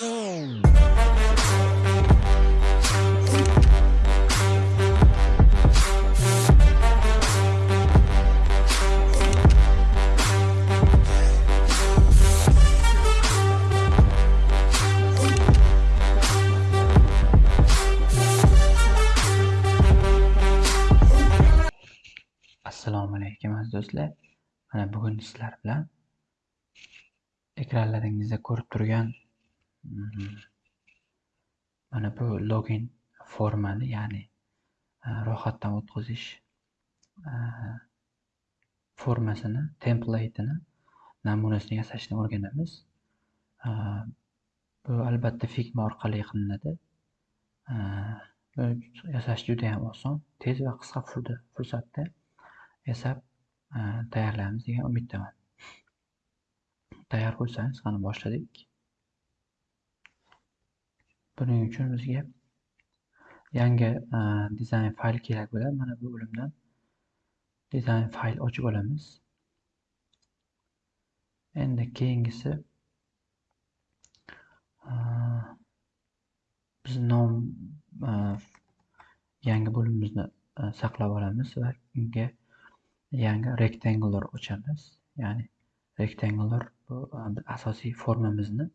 Assalomu alaykum aziz do'stlar. Mana bugun sizlar bilan ekranlaringizda ko'rib turgan mana bu login formani, ya'ni ro'yxatdan o'tkazish formasini, template'ini namunasini yasashni o'rganamiz. Bu albatta Figma orqali qilinadi. Yasash juda ham oson, tez va qisqa fursatda yasab tayyorlaymiz degan umiddaman. Tayyor bo'lsangiz qani boshladik. Buning uchun bizga yangi e, dizayn fayl kerak bo'ladi. Mana bu o'limdan dizayn fayl ochib olamiz. Endi keyingisi e, biz nom e, yangi bo'limimizni saqlab olamiz va unga yangi rectangular ochamiz. Ya'ni rectangular bu asosiy formamizni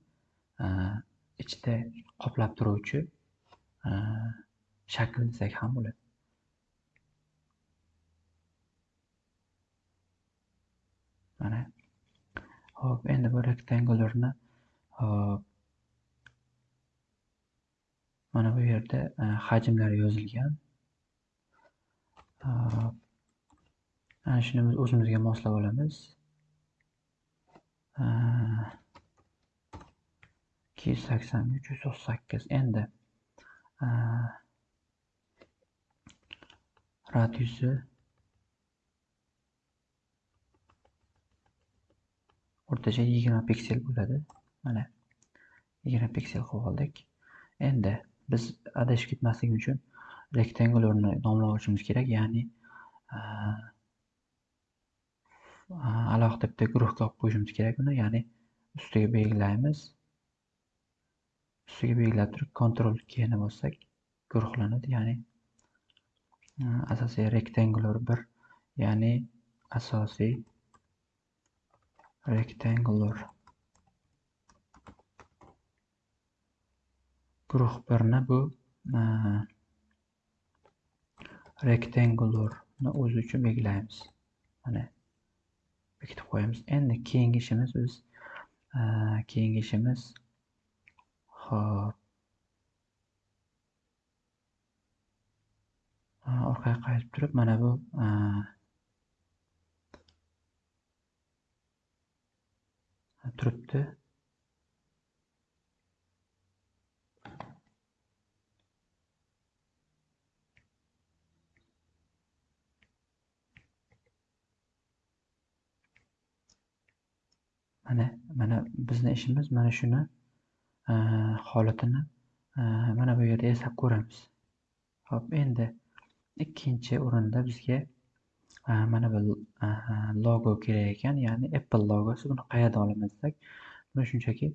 ichida qoplab turuvchi e, shakl desak ham bo'ladi. Mana. Xo'p, endi bu rektangularni hop mana bu yerda e, hajmlari yozilgan. Ana shuni biz o'zimizga moslab olamiz e, ikki yuz sakson uch yuz to'qson sakkiz. Endi radiusi o'rtacha yigirma piksel bo'ladi. Mana yigirma piksel qilib oldik. Endi biz adashib ketmaslik uchun rectangularni nomlab olishimiz kerak ya'ni alohida bitta guruhga olib qo'yishimiz kerak uni. Ya'ni ustiga belgilaymiz. Ustiga belgilab turib kontrol keyni bossak guruhlanadi. Ya'ni asosiy rectangular bir ya'ni asosiy rectangular. Guruh birni bu rectangularni o'zi uchun belgilaymiz. Mana bekitib qo'yamiz. Endi keyingi ishimiz biz keyingi ishimiz hop orqaga qaytib turib mana bu e, turibdi. Mana mana bizni ishimiz mana shuni Э, holatini э, mana bu yerda yasab ko'ramiz. Xo'p, endi ikkinchi o'rinda bizga e, mana bu e, logo kerak ekan ya'ni apple logosi. Buni qayerdan olamiz desak buni shunchaki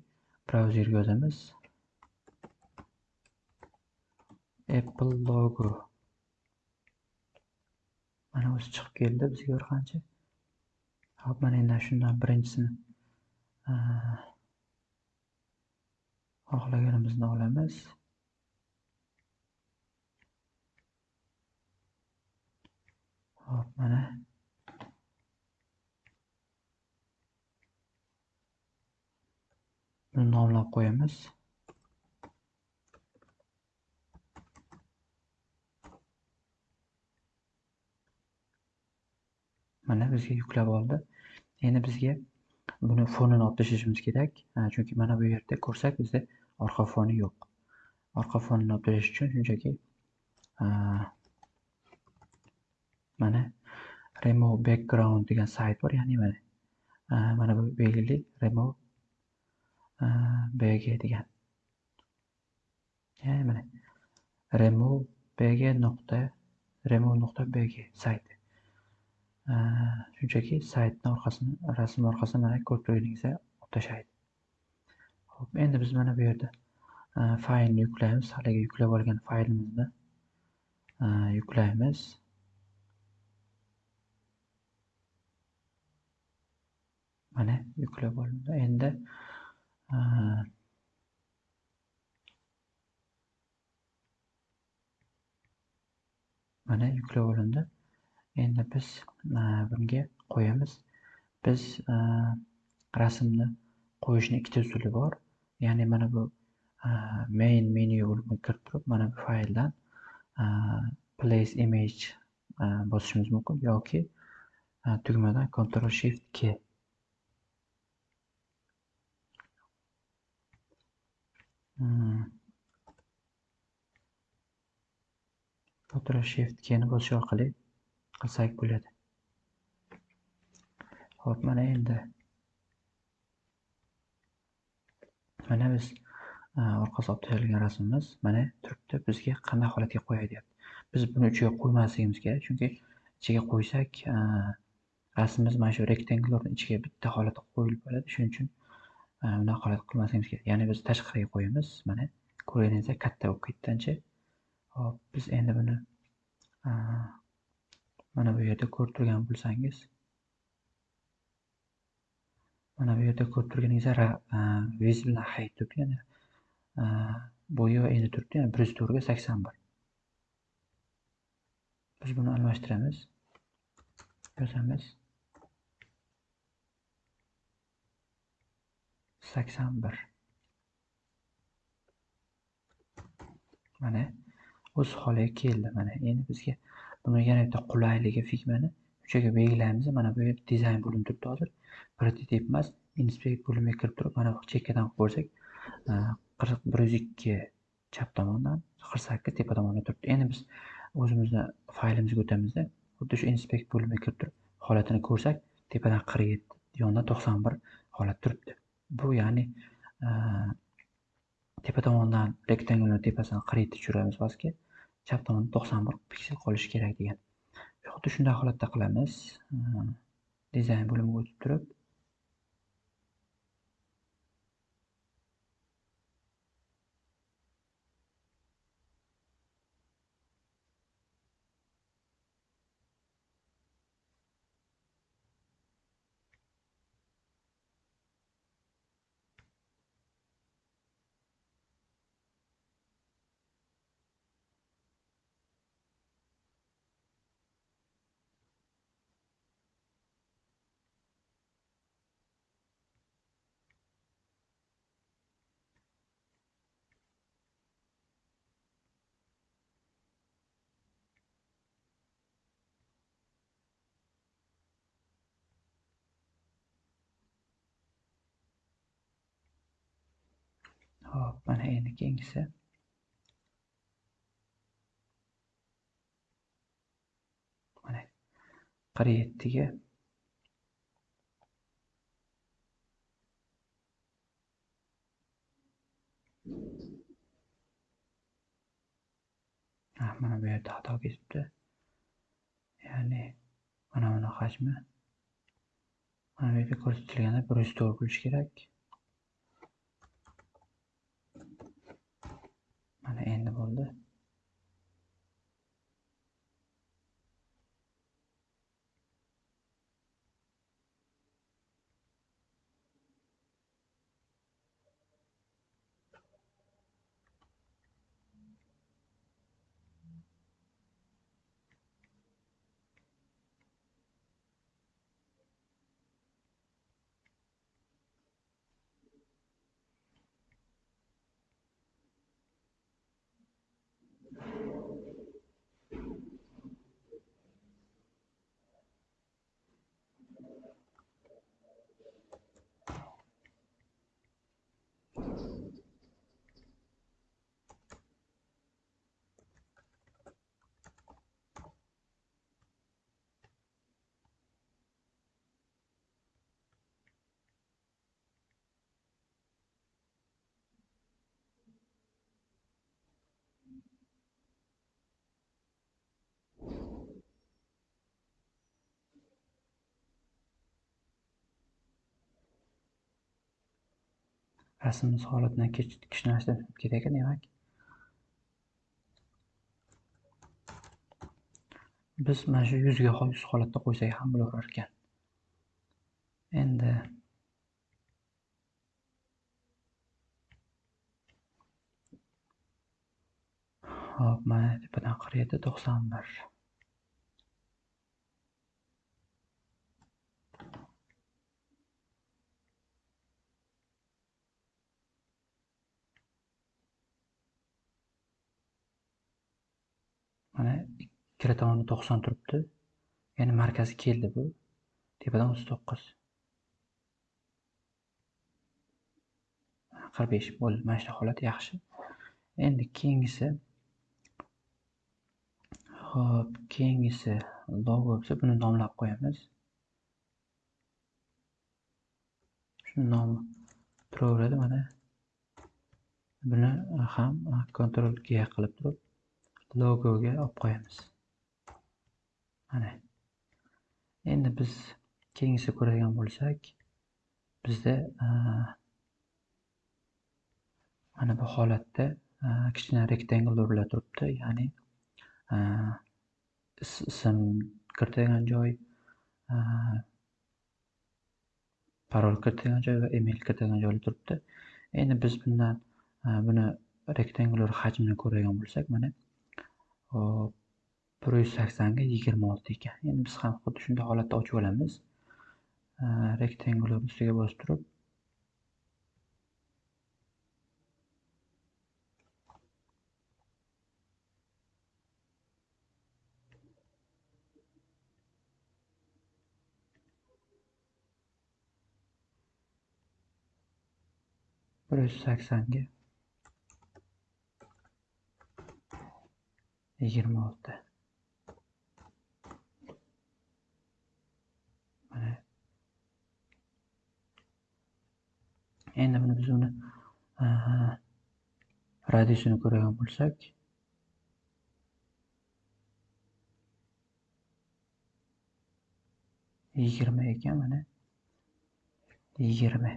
brauzerga yozamiz. Apple logo. Mana o'zi chiqib keldi bizga bir qancha. Hop mana endi shundan birinchisini e, xohlaganimizni olamiz. Hop mana. Buni nomlab qo'yamiz. Mana bizga yuklab oldi. Endi bizga buni fonini olib tashlashimiz kerak. Chunki mana bu yerda ko'rsak bizda orqa foni yo'q. Orqa fonini olib tashlash uchun shunchaki mana remove background degan sayt bor ya'ni mana mana bu belgili remove bg degan. Ya'ni mana remove bg nuqta remove nuqta bg sayti shunchaki saytni orqasini rasm orqasini mana ko'rib turganingizdek olib tashlaydi. Hop, endi biz mana bu yerda e, faylni yuklaymiz. Haligi yuklab olgan faylimizni e, yuklaymiz. Mana yuklab olindi. Endi e, mana yuklab olindi. Endi biz bunga qo'yamiz. Biz rasmni qo'yishni ikkita usuli bor. Ya'ni mana bu main menu bo'limiga kirib turib, mana bu fayldan place image bosishimiz mumkin yoki tugmadan control Shift K hmm. Ctrl Shift Kni bosish orqali qilsak bo'ladi. Xo'p, mana endi mana biz e, orqa olib tashalgan rasmimiz mana turibdi. Bizga qanday holatga qo'yay deyapti. Biz buni ichiga qo'ymasligimiz kerak, chunki ichiga qo'ysak e, rasmimiz mana shu rectangularni ichiga bitta holatda qo'yilib bo'ladi. Shuning uchun e, bunaqa holat qilmasligimiz kerak. Ya'ni biz tashqariga qo'yamiz. Mana ko'rganingizdek katta bo'lib ketdi ancha. Hop, biz endi buni mana bu yerda ko'rib turgan bo'lsangiz mana bu yerda ko'rib turganingizda visible height turibdi ya'ni bo'yi va eni turibdi ya'ni bir yuz to'rtga sakson bir. Biz buni almashtiramiz. Yozamiz. Sakson bir. Mana o'z holiga keldi mana endi bizga buni yana bitta qulayligi figmani uchaga belgilaymiz. Mana bu yerda dizayn bo'linib turibdi hozir. Prototip emas inspekt bo'limiga kirib turib mana bu chekkadan ko'rsak e, qirq bir yuz ikki chap tomondan qirq sakkiz tepa tomonda turibdi. Endi biz o'zimizni faylimizga o'tamizda xuddi shu inspekt bo'limiga kirib turib holatini ko'rsak tepadan qirq yetti yondan to'qson bir holat turibdi. Bu ya'ni e, tepa tomondan rektangulni tepasidan qirq yetti tushiramiz pastga chap tomonda to'qson bir piksel qolishi kerak degan. Xuddi shunday holatda qilamiz. E, dizayn bo'limiga o'tib turib Hop, mana endi keyingisi mana qirq yettiga ah, mana bu yerda xato ketibdi ya'ni mana buni hajmi. Mana bu yerda ko'rsatilganda bir yuz to'rt bo'lishi kerak. Mana endi bo'ldi. Rasmimiz holatidan kishnashdan kerak demak. Biz mana shu yuzga yuz holatda qo'ysak ham bo'laverar ekan. Endi hop mana tepadan qirq yetti to'qson bir mana ikkala tomoni to'qson turibdi. Ya'ni markazi keldi bu. Tepadan o'ttiz to'qqiz. qirq besh bo'ldi. Mana shunaqa holat yaxshi. Endi keyingisi hop keyingisi logo bo'lsa buni nomlab qo'yamiz. Shuni nomi turaveradi mana. Buni ham kontrol G qilib turib logoga olib qo'yamiz. Mana endi biz keyingisi ko'radigan bo'lsak bizda mana bu holatda kichkina rektangllar turibdi. Ya'ni ism kiritadigan joy parol kiritadigan joy va email kiritadigan joylar turibdi. Endi biz bundan buni rektangullar hajmini ko'radigan bo'lsak mana hop bir yuz saksonga yigirma olti ekan. Endi biz ham xuddi shunday holatda ochib olamiz. Rektangular ustiga bosib turib. bir yuz saksonga yigirma olti mana endi buni biz uni radiusini ko'radigan bo'lsak. Yigirma ekan mana. Yigirma.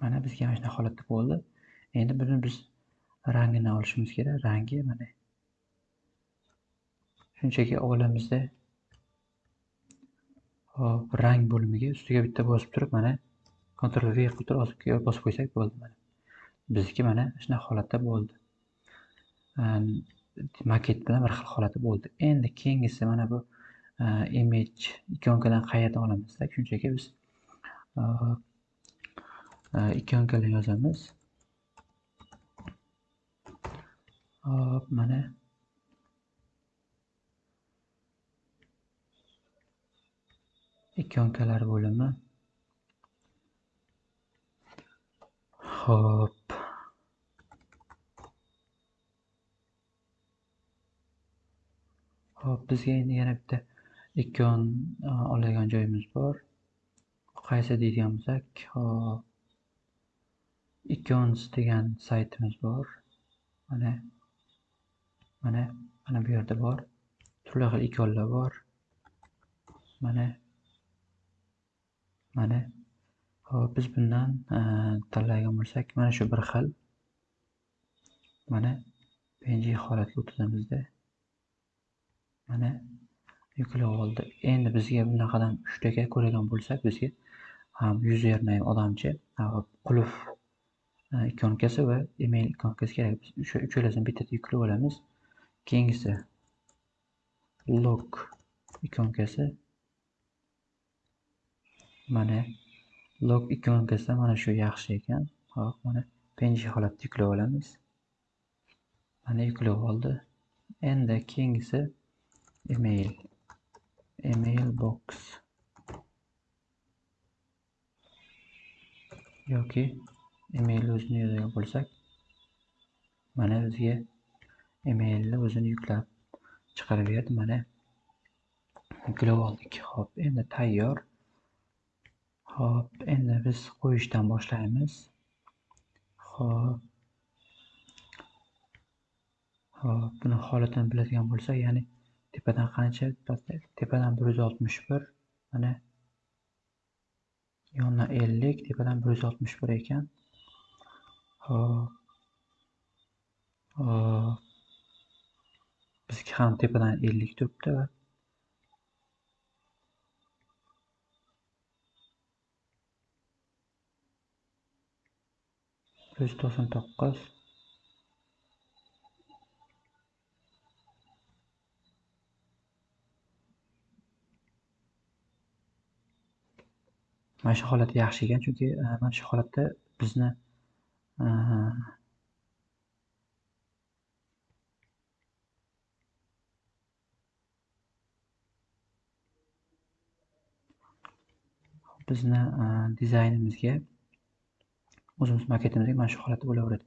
Mana bizga mana shunaqa holatda bo'ldi. Endi buni biz rangini olishimiz kerak. Rangi mana. Shunchaki olamizda hop rang bo'limiga ustiga bitta bosib turib mana Ctrl V qilib turib bosib qo'ysak bo'ldi mana. Bizniki mana shunaqa holatda bo'ldi. Maket bilan bir xil holati bo'ldi. Endi keyingisi mana bu e, image ikonkadan qayerdan olamiz shunchaki biz e, e, ikonkalar yozamiz. Hop mana. Ikonkalar bo'limi. Hop hop bizga endi yana bitta ikon oladigan joyimiz bor. Qaysi deydigan bo'lsak hop icons degan saytimiz bor. Mana mana mana bu yerda bor. Turli xil ikonlar bor. Mana mana hop biz bundan e, tanlaydigan bo'lsak mana shu bir xil mana png holatga o'tkamizda mana yuklab oldi. Endi bizga bunaqadan uchtaga ko'radigan bo'lsak bizga e, ham username odamcha e, qulf ikonkasi va email ikonkasi kerak. Biz o'sha uchalasini bittada yuklab olamiz. Keyingisi log ikonkasi mana log ikonkasida mana shu yaxshi ekan. Hop mana png holatda yuklab olamiz. Mana yuklab oldi. Endi keyingisi email. Email box. Yoki emailni o'zini yozgan bo'lsak mana bizga emailni o'zini yuklab chiqarib berdi. Mana yuklab oldik. Hop endi tayyor. Xo'p, endi biz qo'yishdan boshlaymiz Xo'p. Xo'p, buni holatini biladigan bo'lsak ya'ni tepadan qancha tepadan bir yuz oltmish bir mana yondan ellik tepadan bir yuz oltmish bir ekan Xo'p. hop bizga ham tepadan ellik turibdi va bir yuz to'qson to'qqiz. Mana shu holat yaxshi ekan chunki e, mana shu holatda bizni e, bizni e, dizaynimizga o'zimiz maketimizga mana shu holatda bo'laveradi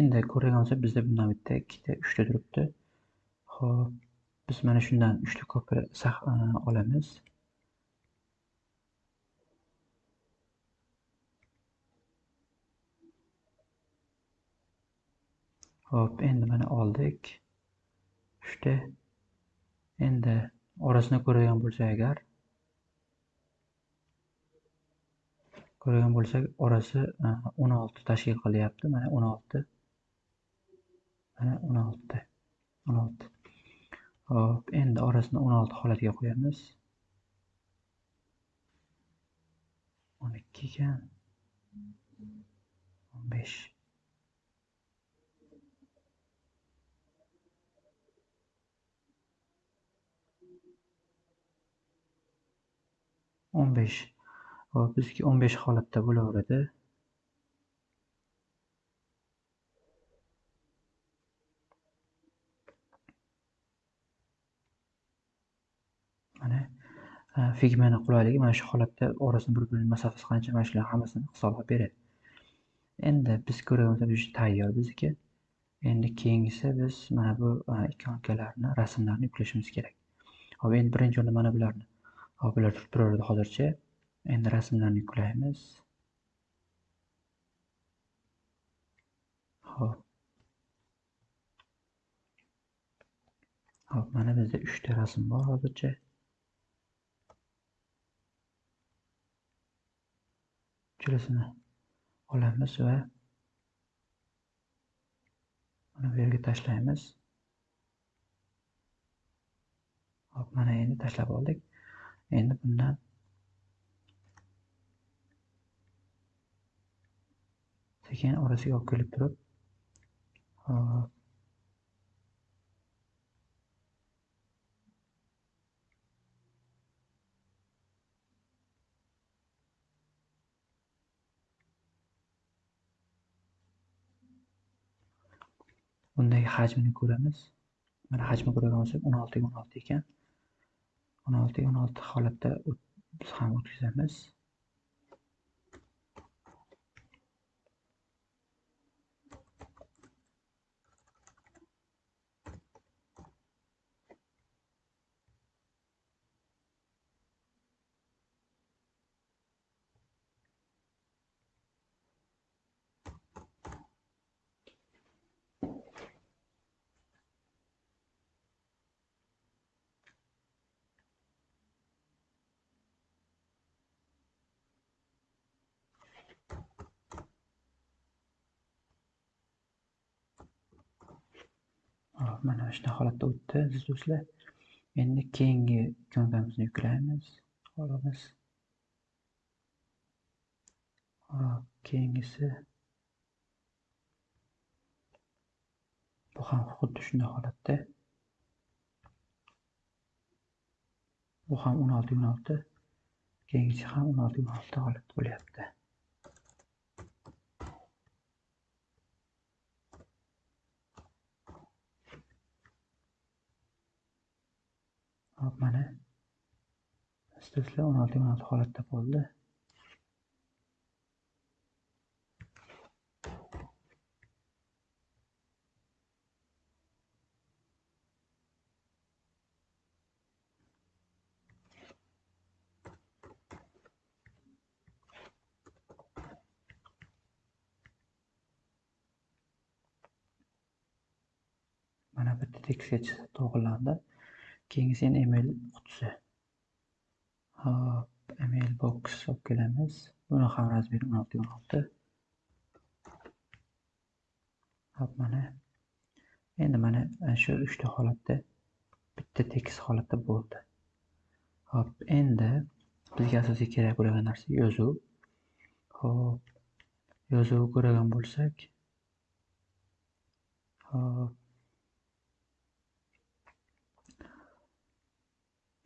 endi ko'radigan bo'lsak bizda bundan bitta ikkita uchta turibdi ho'p biz mana shundan uchta ko'pir e, olamiz Hop, endi mana oldik. Uchta. Endi orasini ko'radigan bo'lsak agar ko'radigan bo'lsak, orasi e, 16 tashkil qilyapti. Mana 16. Mana 16. 16. Hop, endi orasini 16 holatiga qo'yamiz. 12 ekan. 15. o'n besh hop bizga o'n besh holatda bo'laveradi. Mana figmani qulayligi mana shu holatda orasini bir birini masofasi qancha mana shularni hammasini hisoblab beradi. Endi biz ko'ryapmiz tayyor bizniki endi keyingisi biz mana bu ikonkalarni rasmlarni yuklashimiz kerak. Hop endi birinchi o'rinda mana bularni. Hop bular turib turaveradi hozircha. Endi rasmlarni yuklaymiz hop hop mana bizda uchta rasm bor hozircha. Uchalasini olamiz va mana bu yerga tashlaymiz. Hop mana endi tashlab oldik. Endi bundan sekin orasiga olib kelib turib undagi hajmini ko'ramiz. Mana hajmi ko'radigan bo'lsak o'n oltiga o'n olti ekan. O'n oltiga o'n olti holatda biz ham o'tkazamiz. Mana shunday holatda o'tdi. Aziz do'stlar endi keyingi ikonkamizni yuklaymiz. Olamiz hop keyingisi. Bu ham xuddi shunday holatda. Bu ham o'n olti o'n olti. Keyingisi ham o'n olti o'n olti holat bo'lyapti. Hop mana. Istasizlar o'n olti holatda bo'ldi. Mana bitta tekstga to'g'irlandi keyingisi yana email qutisi. Hop email box olib kelamiz. Buni ham razmeri 16 16 hop mana. Endi mana e, shu uchta holatda bitta tekis holatda bo'ldi. Hop endi bizga asosiy kerak bo'lgan narsa yozuv. Hop yozuv ko'radigan bo'lsak. Hop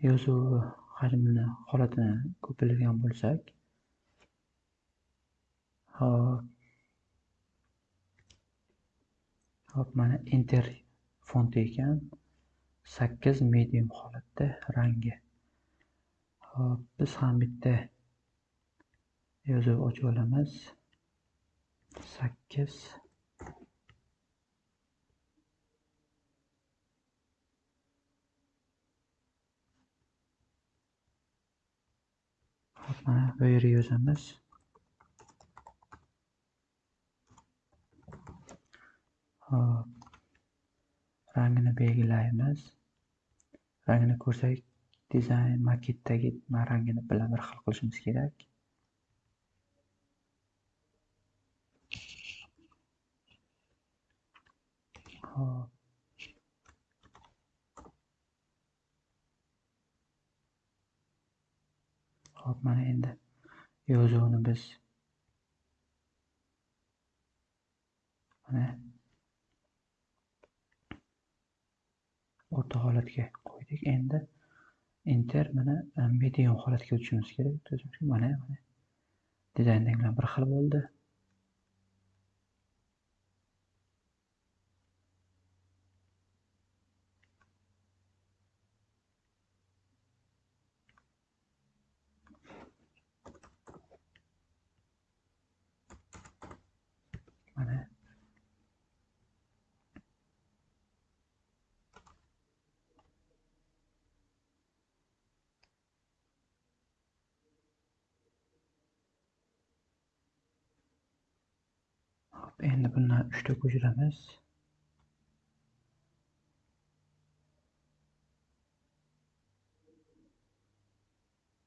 yozuv hajmini holatini ko'paytirgan bo'lsak hop hop mana enter fonti ekan. Sakkiz medium holatda rangi. Hop biz ham bitta yozuv ochib olamiz. Sakkiz mana bu yerga yozamiz hop. Rangini belgilaymiz. Rangini ko'rsak dizayn maketdagi rangini bilan bir xil qilishimiz kerak. Hop. Hop mana endi. Yozuvni biz mana o'rta holatga qo'ydik. Endi enter mana e, medium holatga o'tishimiz kerak. Mana mana. Dizayndagi bilan bir xil bo'ldi mana hop endi bundan uchta ko'chiramiz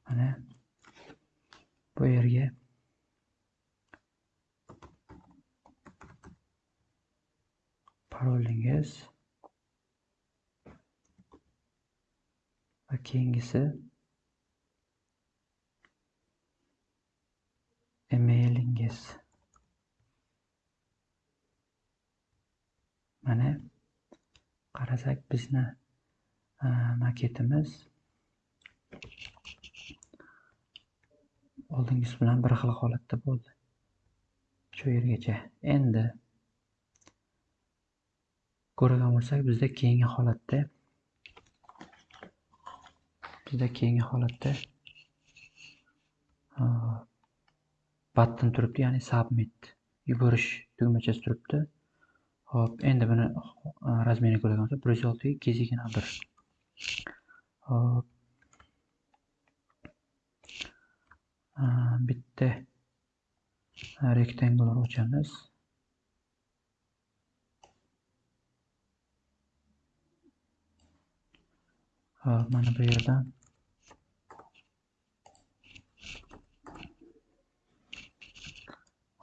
mana bu yerga parolingiz. Va keyingisi. Emailingiz mana qarasak bizni maketimiz oldingisi bilan bir xil holatda bo'ldi. Shu yergacha. Endi ko'rgan bo'lsak bizda keyingi holatda bizda keyingi holatda button turibdi ya'ni submit yuborish tugmachasi turibdi. Hop endi buni uh, razmerini ko'radigan bo'lsak bir yuz olti ikki yuz yigirma bir. Hop. Uh, bitta rektangular ochamiz. Hop mana bu yerdan.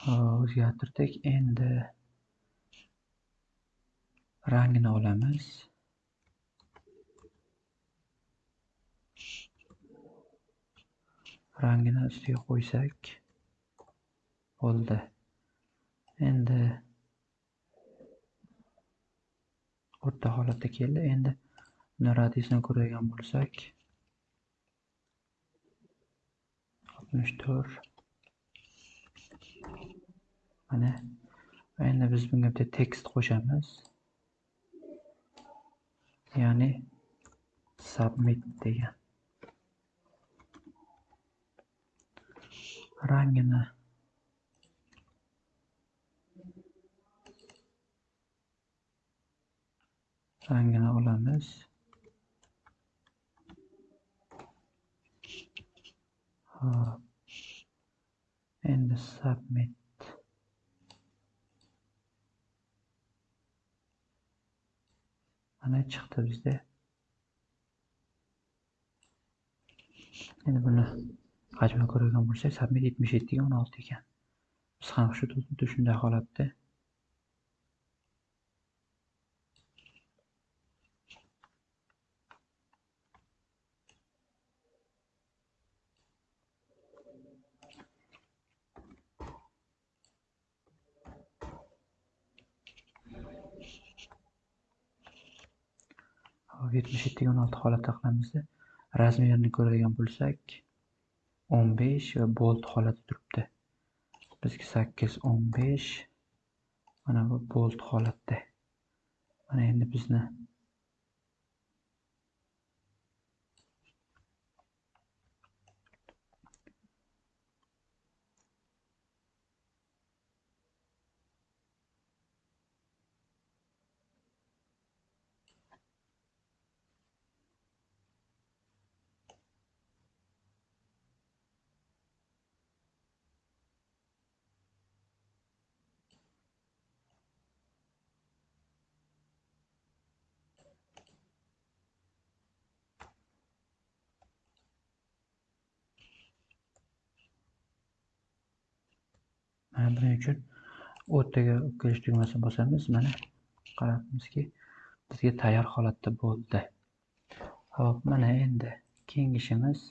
O'zgartirdik. Endi rangini olamiz. Rangini ustiga qo'ysak bo'ldi. Endi o'rta holatda keldi. Endi uni radiusini ko'radigan bo'lsak oltmish to'rt. Mana endi biz bunga bitta tekst qo'shamiz. Ya'ni submit degan rangini rangini olamiz hop endi submit mana chiqdi bizda endi buni hajmini ko'radigan bo'lsak submit yetmish yettiga o'n olti ekan biz ham shu xuddi shunday holatda beshta o'n olti holatda qilamizda razmerini ko'radigan bo'lsak o'n besh va bolt holati turibdi. Bizga sakkiz o'n besh mana bu bolt holatda. Mana endi bizni mana uchun o'rtaga o'tkazish tugmasini bosamiz. Mana qarabmizki bizga tayyor holatda bo'ldi. Ho'p mana endi keyingi ishimiz.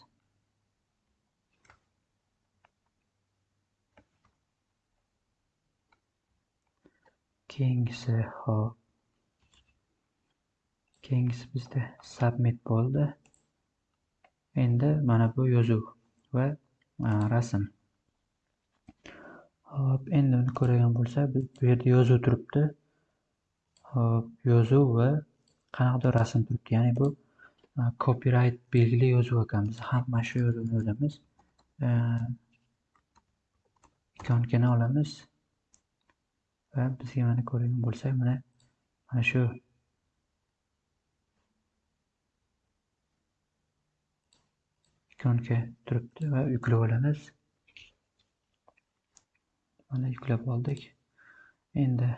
Keyingisi hop keyingisi bizda submit bo'ldi. Endi mana bu yozuv va rasm. Hop endi uni ko'radigan bo'lsak bu yerda yozuv turibdi. Hop yozuv va qanaqadir rasm turibdi. Ya'ni bu copyright belgili yozuv ekan biz ham mana shu yozuvni yozamiz. Ikonkani olamiz. Va bizga mana ko'radigan bo'lsak mana mana shu. Ikonka turibdi va yuklab olamiz. Mana yuklab oldik. Endi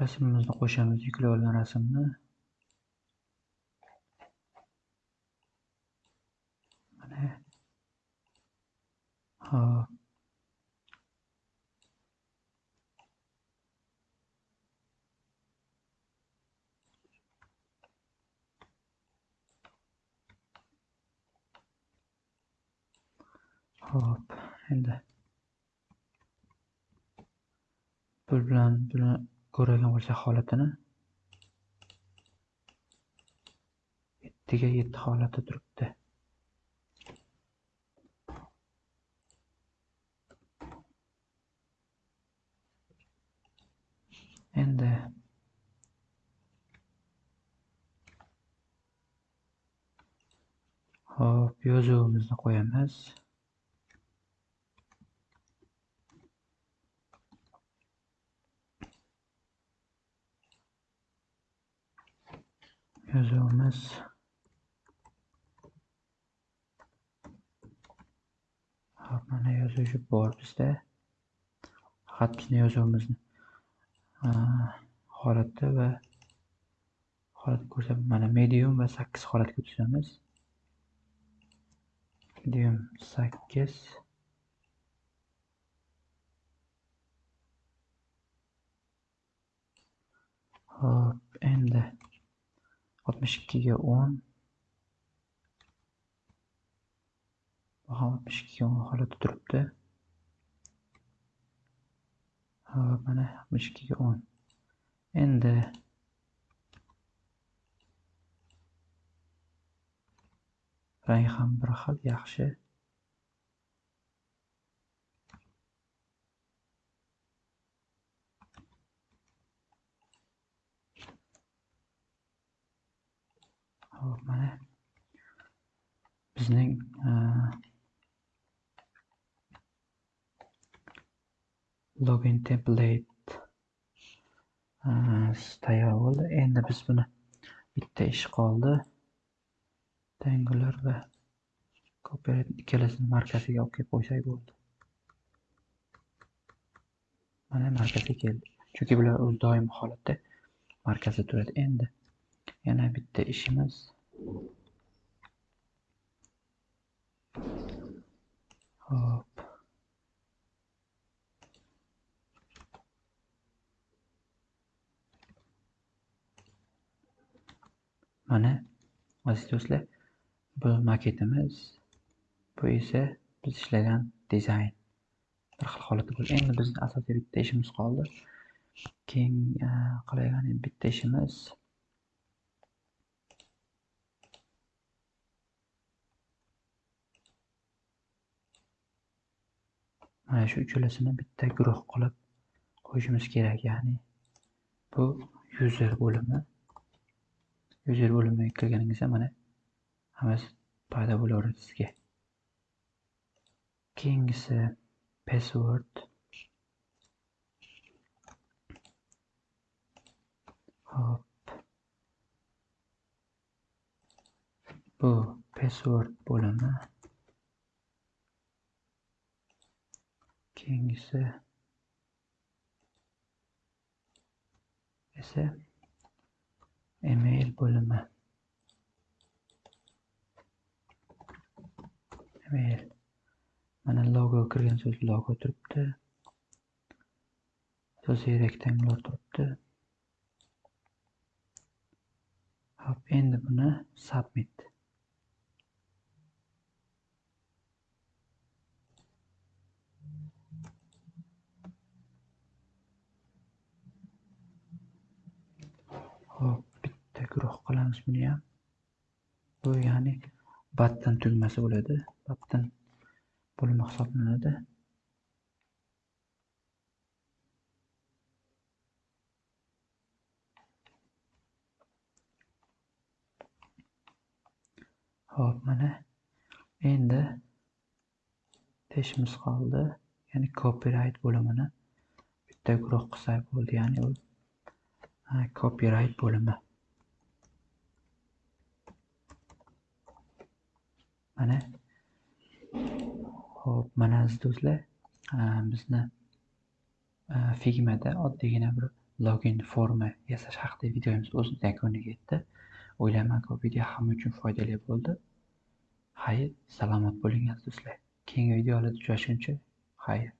rasmimizni qo'shamiz. Yuklab olgan rasmni. Mana. Hop. Hop, endi. Pul bilan buni ko'radigan bo'lsak holatini. Yettiga yetti holati turibdi. Endi. Hop yozuvimizni qo'yamiz. Yozuvimiz hop mana yozuvchi bor bizda faqat bizni yozuvimizni holatda va holatni ko'rsat mana medium va sakkiz holatga tushamiz medium sakkiz hop endi oltmish ikkiga o'n bu ham oltmish ikkiga o'n holatda turibdi. Mana oltmish ikkiga o'n. Endi rang ham bir xil yaxshi. Hop mana. Bizning e, login template e, tayyor bo'ldi. Endi biz buni bitta ish qoldi. Tangular va copyright ikkalasini markaziga olib kelib qo'ysak bo'ldi. Mana markaziga keldi. Chunki bular o'z doimiy holatda markazda turadi. Endi yana bitta ishimiz. Hop. Mana aziz do'stlar bu maketimiz bu esa biz ishlagan dizayn. Bir xil holatda bo'ldi. Endi bizni asosiy bitta ishimiz qoldi. Keyin eh, qilayotgan bitta ishimiz mana shu uchalasini bitta guruh qilib qo'yishimiz kerak ya'ni bu user bo'limi. User bo'limiga kirganingizda mana hammasi paydo bo'laveradi sizga. Keyingisi password. Hop. Bu password bo'limi. Keyingisi. Esa email bo'limi. Email. Mana logo kirgan so'z logo turibdi. Asosiy rektangular turibdi. Hop endi buni submit. Hop, bitta guruh qilamiz ham Bu ya'ni battan tugmasi bo'ladi. Battan bo'limi hisoblanadi. Hop, mana endi teshimiz qoldi. Ya'ni copyright bo'limini bitta guruh qilsak bo'ldi. Ya'ni copyright bo'limi. Mana. Ho'p mana aziz do'stlar bizni figmada oddiygina bir login forma yasash haqida videomiz o'z yakuniga yetdi. O'ylaymanki video hamma uchun foydali bo'ldi. Xayr salomat bo'ling aziz do'stlar. Keyingi videolarda uchrashguncha xayr.